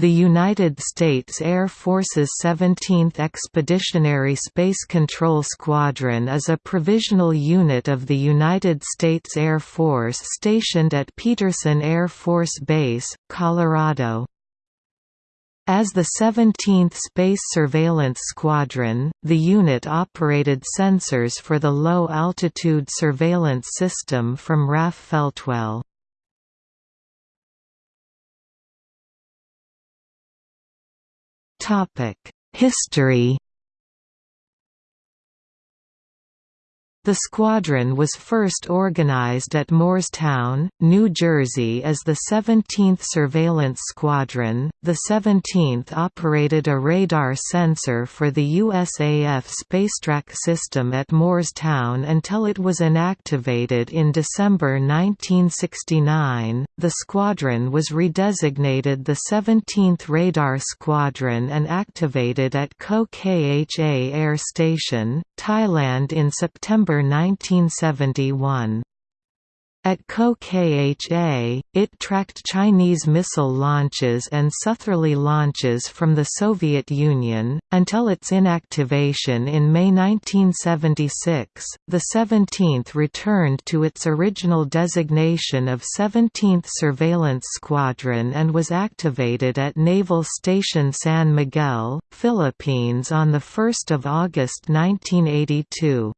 the United States Air Force's 17th Expeditionary Space Control Squadron is a provisional unit of the United States Air Force stationed at Peterson Air Force Base, Colorado. As the 17th Space Surveillance Squadron, the unit operated sensors for the Low-Altitude Surveillance System from RAF Feltwell. History The squadron was first organized at Moorestown, New Jersey as the 17th Surveillance Squadron. The 17th operated a radar sensor for the USAF Spacetrack system at Moorestown until it was inactivated in December 1969. The squadron was redesignated the 17th Radar Squadron and activated at Ko Kha Air Station, Thailand in September 1971. At Ko Kha, it tracked Chinese missile launches and southerly launches from the Soviet Union, until its inactivation in May 1976. The 17th returned to its original designation of 17th Surveillance Squadron and was activated at Naval Station San Miguel, Philippines on 1 August 1982.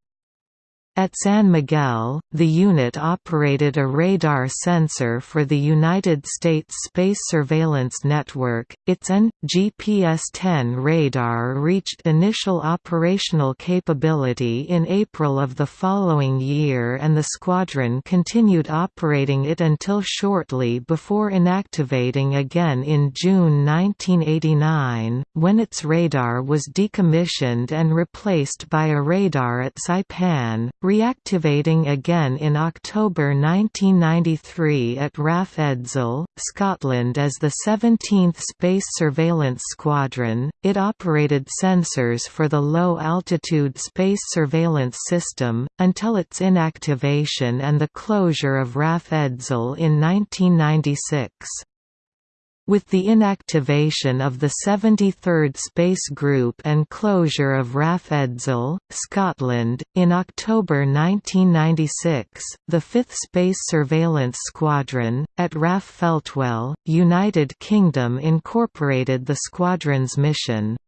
At San Miguel, the unit operated a radar sensor for the United States Space Surveillance Network. Its N GPS-10 radar reached initial operational capability in April of the following year and the squadron continued operating it until shortly before inactivating again in June 1989, when its radar was decommissioned and replaced by a radar at Saipan reactivating again in October 1993 at RAF Edzell, Scotland as the 17th Space Surveillance Squadron. It operated sensors for the Low Altitude Space Surveillance System, until its inactivation and the closure of RAF Edzell in 1996. With the inactivation of the 73rd Space Group and closure of RAF Edzell, Scotland, in October 1996, the 5th Space Surveillance Squadron, at RAF Feltwell, United Kingdom incorporated the squadron's mission.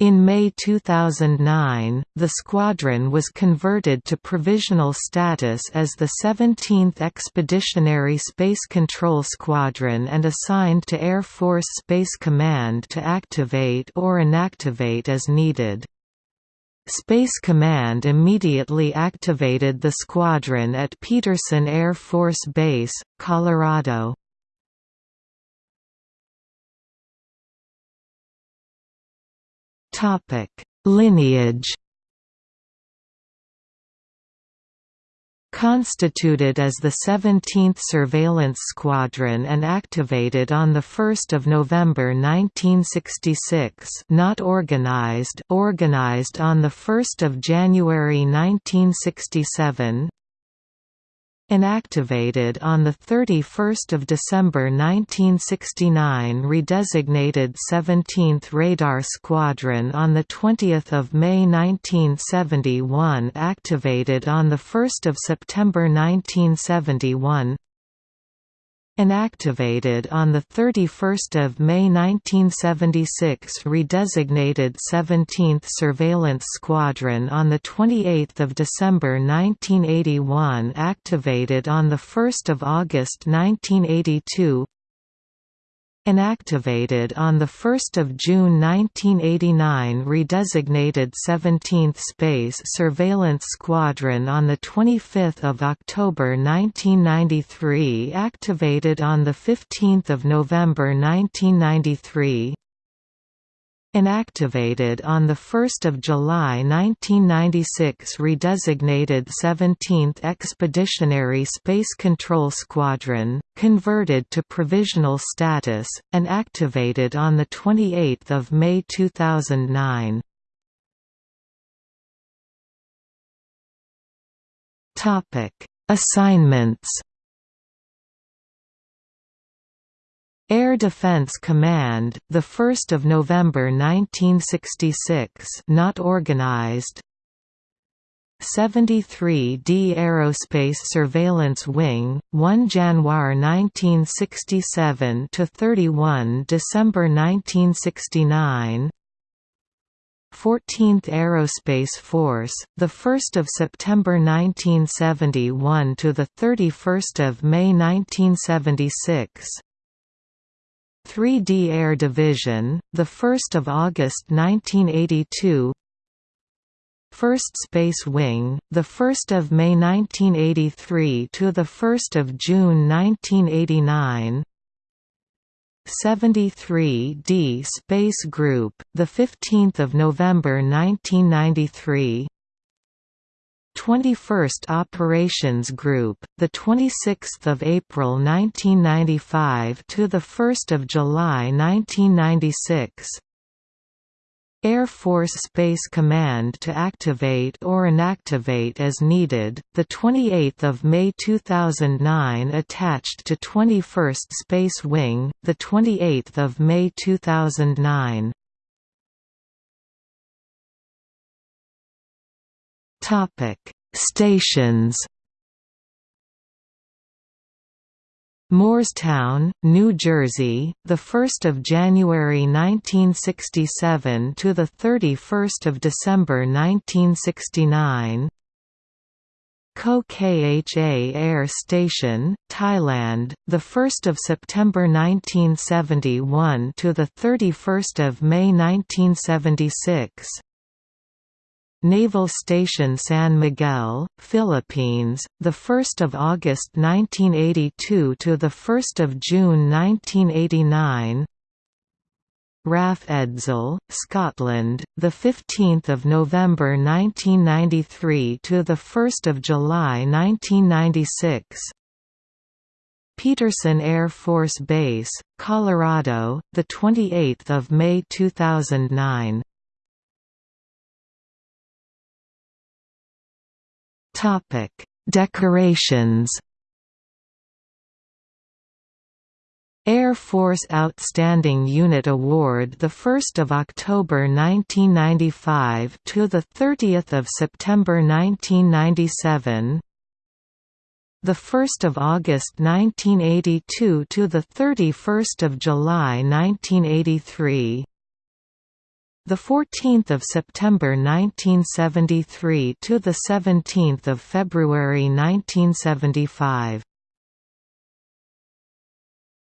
In May 2009, the squadron was converted to provisional status as the 17th Expeditionary Space Control Squadron and assigned to Air Force Space Command to activate or inactivate as needed. Space Command immediately activated the squadron at Peterson Air Force Base, Colorado. Topic: Lineage. Constituted as the 17th Surveillance Squadron and activated on 1 November 1966 not organized organized on 1 January 1967 Inactivated on 31 December 1969 redesignated 17th Radar Squadron on 20 May 1971 activated on 1 September 1971 Inactivated on 31 May 1976 redesignated 17th Surveillance Squadron on 28 December 1981 activated on 1 August 1982 Inactivated on 1 June 1989 redesignated 17th Space Surveillance Squadron on 25 October 1993 activated on 15 November 1993 Inactivated on 1 July 1996 redesignated 17th Expeditionary Space Control Squadron, converted to provisional status, and activated on 28 May 2009. Assignments Air Defense Command, the 1st of November 1966, not organized. 73d Aerospace Surveillance Wing, 1 January 1967 to 31 December 1969. 14th Aerospace Force, the 1st of September 1971 to the 31st of May 1976. 3D Air Division, the 1st of August 1982. 1st Space Wing, the 1st of May 1983 to the 1st of June 1989. 73D Space Group, the 15th of November 1993. 21st Operations Group, the 26th of April 1995 to the 1st of July 1996. Air Force Space Command to activate or inactivate as needed. The 28th of May 2009 attached to 21st Space Wing, the 28th of May 2009. Topic: Stations Moorestown, New Jersey, the 1st of January 1967 to the 31st of December 1969. Ko Kha Air Station, Thailand, the 1st of September 1971 to the 31st of May 1976. Naval Station San Miguel, Philippines, the 1st of August 1982 to the 1st of June 1989. RAF Edzell, Scotland, the 15th of November 1993 to the 1st of July 1996. Peterson Air Force Base, Colorado, the 28th of May 2009. Topic: Decorations. Air Force Outstanding Unit Award the 1st of October 1995 to the 30th of September 1997 the 1st of August 1982 to the 31st of July 1983 the 14th of September 1973 to the 17th of February 1975